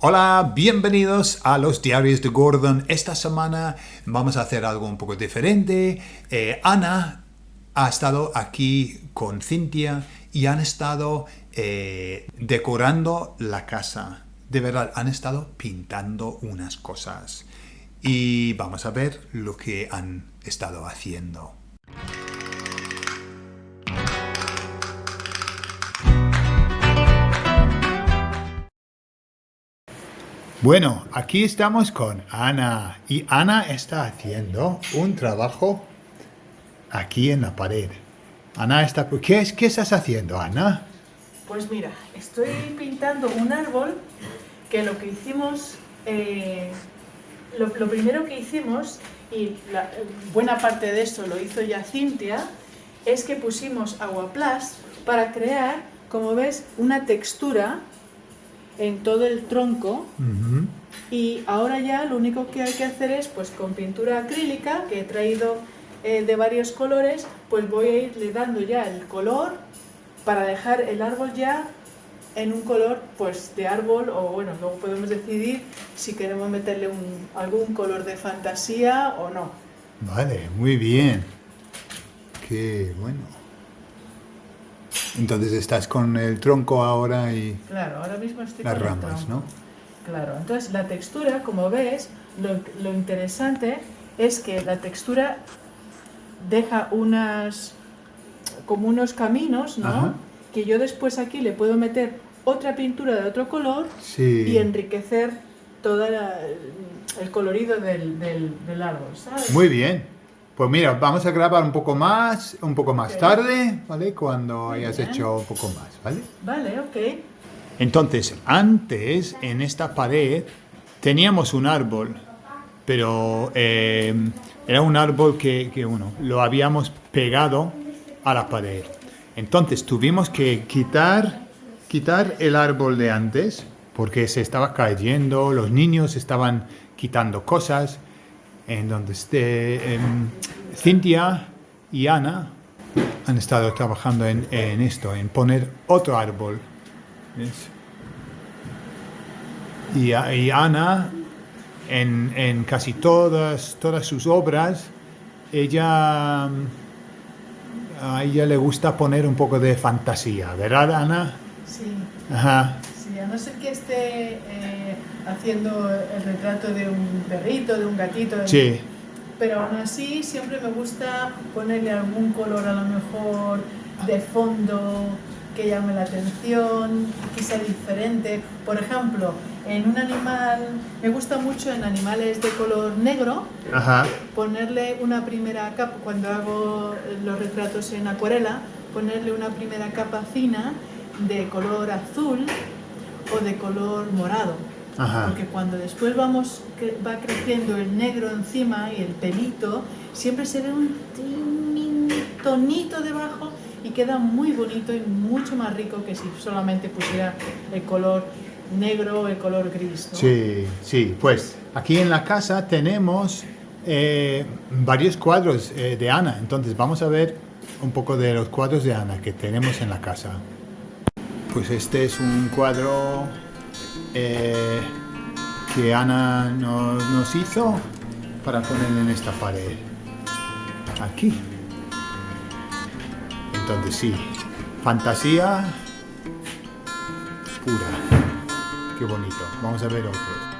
Hola, bienvenidos a los diarios de Gordon. Esta semana vamos a hacer algo un poco diferente. Eh, Ana ha estado aquí con Cintia y han estado eh, decorando la casa. De verdad, han estado pintando unas cosas. Y vamos a ver lo que han estado haciendo. Bueno, aquí estamos con Ana y Ana está haciendo un trabajo aquí en la pared. Ana está... ¿Qué, es, qué estás haciendo, Ana? Pues mira, estoy pintando un árbol que lo que hicimos, eh, lo, primero que hicimos, y la, buena parte de eso lo hizo ya Cintia, es que pusimos aguaplas para crear, como ves, una textura en todo el tronco y ahora ya lo único que hay que hacer es pues con pintura acrílica que he traído eh, de varios colores pues voy a irle dando ya el color para dejar el árbol ya en un color pues de árbol o bueno luego podemos decidir si queremos meterle un, algún color de fantasía o no. Vale muy bien. Qué bueno entonces estás con el tronco ahora y claro, ahora mismo estoy las ramas, ¿no? Claro, entonces la textura, como ves, lo, interesante es que la textura deja unas como unos caminos, ¿no? Que yo después aquí le puedo meter otra pintura de otro color y enriquecer todo el colorido del, del, árbol, ¿sabes? Muy bien. Pues mira, vamos a grabar un poco más, un poco más tarde, ¿vale? Cuando hayas hecho un poco más, ¿vale? Vale, ok. Entonces, antes, en esta pared, teníamos un árbol, pero eh, era un árbol que, que, uno, lo habíamos pegado a la pared. Entonces, tuvimos que quitar, quitar el árbol de antes, porque se estaba cayendo, los niños estaban quitando cosas, en donde esté, em, Cintia y Ana han estado trabajando en, esto, en poner otro árbol. Y, Ana, en, casi todas, todas sus obras, ella, a ella le gusta poner un poco de fantasía, ¿verdad, Ana? Sí. Ajá. Sí, a no ser que esté... Eh, haciendo el retrato de un perrito, de un gatito. Sí. Pero aún así siempre me gusta ponerle algún color a lo mejor de fondo que llame la atención, que sea diferente. Por ejemplo, en un animal, me gusta mucho en animales de color negro, ponerle una primera capa, cuando hago los retratos en acuarela, ponerle una primera capa fina de color azul o de color morado. Porque cuando después vamos, va creciendo el negro encima y el pelito, siempre se ve un tonito debajo y queda muy bonito y mucho más rico que si solamente pusiera el color negro o el color gris. Sí, sí, pues aquí en la casa tenemos eh, varios cuadros eh, de Ana, entonces vamos a ver un poco de los cuadros de Ana que tenemos en la casa. Pues este es un cuadro eh, que Ana nos, hizo para poner en esta pared. Aquí. Entonces sí, fantasía pura. Qué bonito. Vamos a ver otros.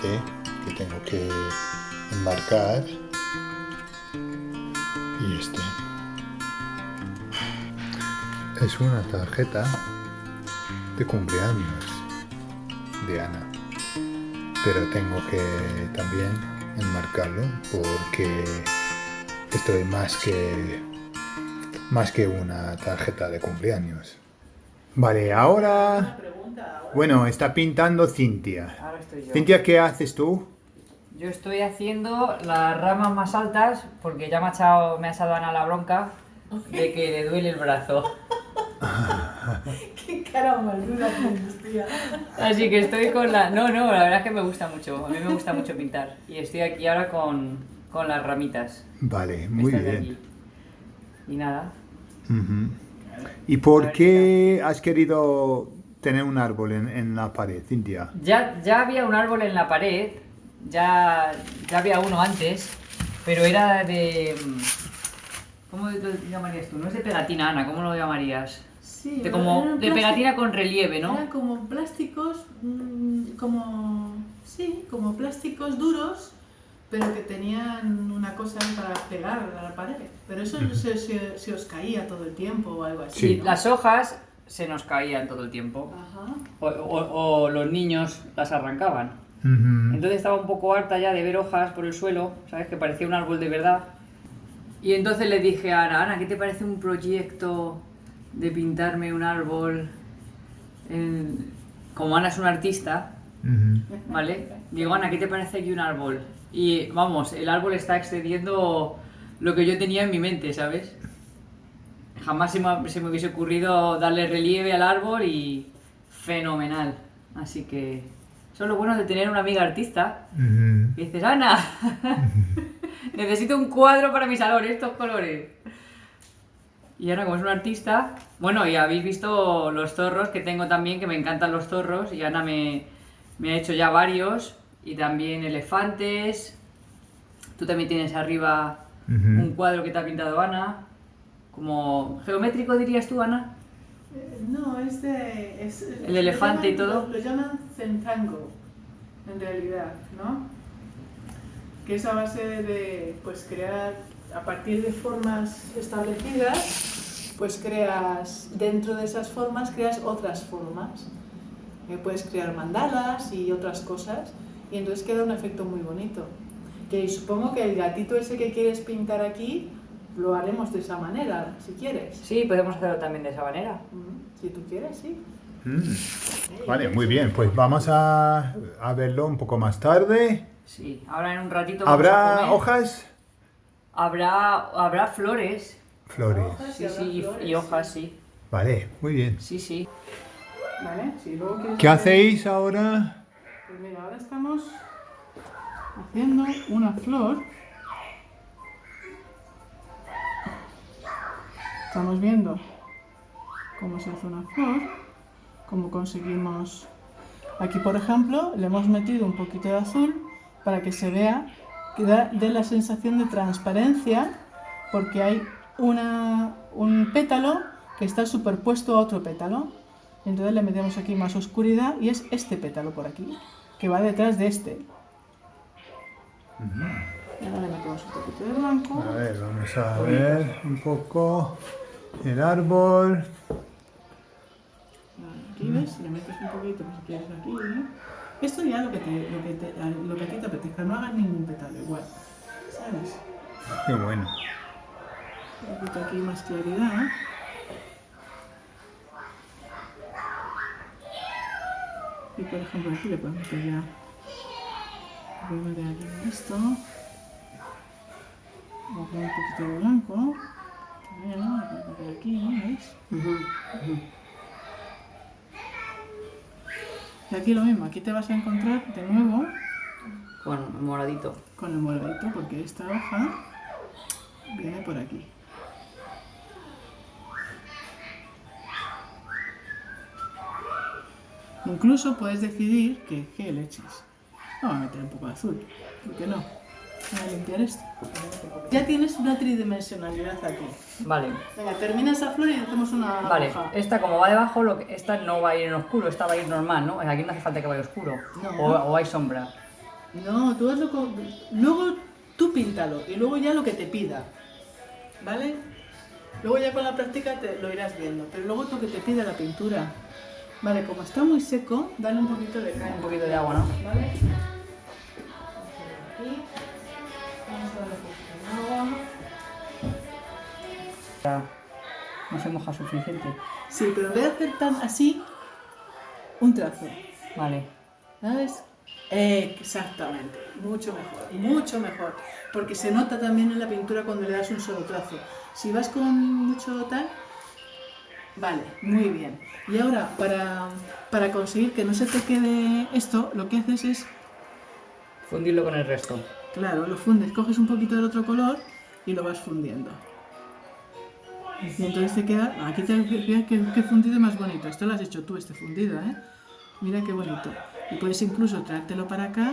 Este que tengo que enmarcar y este. Es una tarjeta de cumpleaños de Ana. Pero tengo que también enmarcarlo porque esto es más que más que una tarjeta de cumpleaños vale ahora bueno, está pintando Cintia. Cintia, ¿qué haces tú? Yo estoy haciendo las ramas más altas porque ya me ha echado, me ha echado Ana la bronca de que le duele el brazo. Qué cara más dura tienes, tía. Así que estoy con la... No, no, la verdad es que me gusta mucho. A mí me gusta mucho pintar. Y estoy aquí ahora con, con las ramitas. Vale, muy bien. aquí. Y nada. Ujú. ¿Y por qué has querido tener un árbol en, en la pared, Cintia? Ya, ya había un árbol en la pared. Ya, ya había uno antes. Pero era de... ¿Cómo lo llamarías tú? No es de pegatina, Ana. ¿Cómo lo llamarías? Sí, De, como, eran de plástico- pegatina con relieve, ¿no? Eran como plásticos, mm, como, sí, como plásticos duros, pero que tenían una cosa para pegar a la pared. Pero eso se, se- se os caía todo el tiempo o algo así. Sí, ¿no? las hojas se nos caían todo el tiempo. Ajá. O, o- o los niños las arrancaban. Ujú. Entonces estaba un poco harta ya de ver hojas por el suelo, ¿sabes? Que parecía un árbol de verdad. Y entonces le dije a Ana, Ana, ¿qué te parece un proyecto de pintarme un árbol? en- Como Ana es una artista, Ujú. ¿vale? Digo, Ana, ¿qué te parece aquí un árbol? Y vamos, el árbol está excediendo lo que yo tenía en mi mente, ¿sabes? Jamás se me, se me hubiese ocurrido darle relieve al árbol y fenomenal. Así que eso es lo bueno de tener una amiga artista. Y dices, Ana, necesito un cuadro para mi salón, estos colores. Y Ana, como es una artista, bueno, y habéis visto los zorros que tengo también, que me encantan los zorros, y Ana me, me ha hecho ya varios, y también elefantes. Tú también tienes arriba un cuadro que te ha pintado Ana, como geométrico dirías tú, Ana. Eh, No, es de... es- El elefante y todo. Lo, lo llaman centangle, en realidad, ¿no? Que es a base de, pues, crear, a partir de formas establecidas, pues creas, dentro de esas formas, creas otras formas. Eh, puedes crear mandalas y otras cosas, y entonces queda un efecto muy bonito. Que supongo que el gatito ese que quieres pintar aquí, lo haremos de esa manera, si quieres. Sí, podemos hacerlo también de esa manera. Mm, Si tú quieres, sí. Mm. Vale, muy bien. Pues vamos a, a verlo un poco más tarde. Sí, ahora en un ratito vamos a ¿Habrá comer. hojas? Habrá, habrá flores. Flores. Hojas Sí, habrá sí, y- flores, y hojas, sí. Vale, muy bien. Sí, sí. Vale, si luego quieres ¿Qué hacer- hacéis ahora? Pues ahora estamos haciendo una flor. Estamos viendo cómo se hace una flor, cómo conseguimos... Aquí, por ejemplo, le hemos metido un poquito de azul para que se vea, que da, dé la sensación de transparencia, porque hay una, un pétalo que está superpuesto a otro pétalo. Entonces le metemos aquí más oscuridad y es este pétalo por aquí, que va detrás de este. Y ahora le metemos un poquito de blanco. A ver, vamos a ver un poco el árbol. Aquí ves, le metes un poquito pues, si quieres aquí. ¿no? Esto ya lo que, te, lo, que te, lo que a ti te apetezca, no hagas ningún pétalo igual. ¿Sabes? Qué bueno. Un poquito aquí más claridad. Y por ejemplo aquí le podemos podemos meter aquí esto. Vamos a poner un poquito de blanco. También, aquí, ¿no? ¿Veis? Y aquí lo mismo, aquí te vas a encontrar de nuevo Bueno, moradito. con el moradito porque esta hoja viene por aquí. Incluso puedes decidir que, que le eches. Vamos a meter un poco de azul, ¿por qué no? Voy a limpiar esto. Ya tienes una tridimensionalidad aquí. Vale. Venga, termina esa flor y hacemos una Vale, hoja. esta como va debajo, lo que, esta no va a ir en oscuro, esta va a ir normal, ¿no? Aquí no hace falta que vaya oscuro. No. O, o hay sombra. No, tú hazlo con... Luego tú píntalo y luego ya lo que te pida. ¿Vale? Luego ya con la práctica te lo irás viendo, pero luego lo que te pida la pintura. Vale, como está muy seco, dale un poquito de Un cal. poquito de agua, ¿no? ¿Vale? Aquí. Vamos a darle un poquito de agua. Ya no se moja suficiente. Sí, pero vez de hacer tan así, un trazo. Vale. ¿Sabes? Exactamente, mucho mejor, mucho mejor, porque se nota también en la pintura cuando le das un solo trazo. Si vas con mucho tal, Vale, muy bien. Y ahora, para, para conseguir que no se te quede esto, lo que haces es, Fundirlo con el resto. claro, lo fundes, coges un poquito del otro color y lo vas fundiendo. Y entonces te queda, aquí te mira qué, qué fundido más bonito. Esto lo has hecho tú, este fundido, ¿eh? Mira qué bonito. Y puedes incluso traértelo para acá.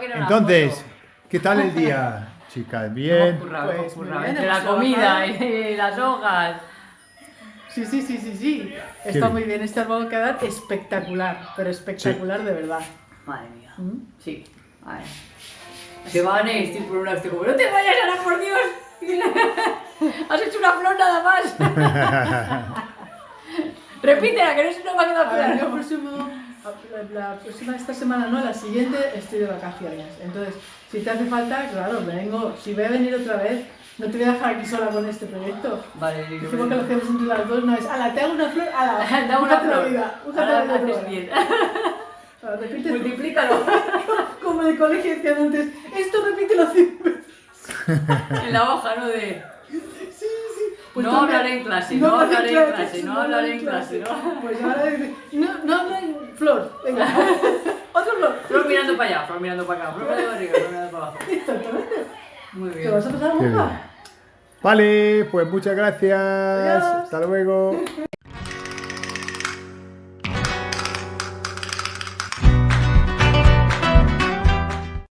Que Entonces. ¿qué tal el día, chicas? Hemos Bien. currado, Pues hemos muy currado. bien, Entre la comida y las hojas. Sí, sí, sí, sí, sí. Está muy bien. Este árbol va a quedar espectacular, pero espectacular de verdad. Madre mía. ¿Mm? Sí. A ver. Se van a estoy por un lado, estoy como, no te vayas, Ana, por Dios. Has hecho una flor nada más. Repítela, que no se nos va a quedar A ver, yo claro. próximo, la, la próxima, esta semana no, la siguiente estoy de vacaciones. Entonces, si te hace falta, claro, vengo. Si voy a venir otra vez, no te voy a dejar aquí sola con este proyecto. Vale, Lilo, Dijimos que lo hacemos entre las dos, no es, ala, te hago una flor, ala, Da una flor. Ahora la haces bien. Ahora, repite, Multiplícalo. como de colegio decían antes, esto repítelo cien veces. En la hoja, ¿no? De... Sí, sí. Pues No hablaré en clase, no hablaré en clase, no hablaré en clase, ¿no? Pues ahora dice, no, no habla en flor, venga, otro flor. Flor mirando para allá, flor mirando para acá, flor mirando para arriba, flor mirando para abajo. Exactamente. Muy ¿Te bien. vas a pasar a. Vale, pues muchas gracias. Adiós. Hasta luego.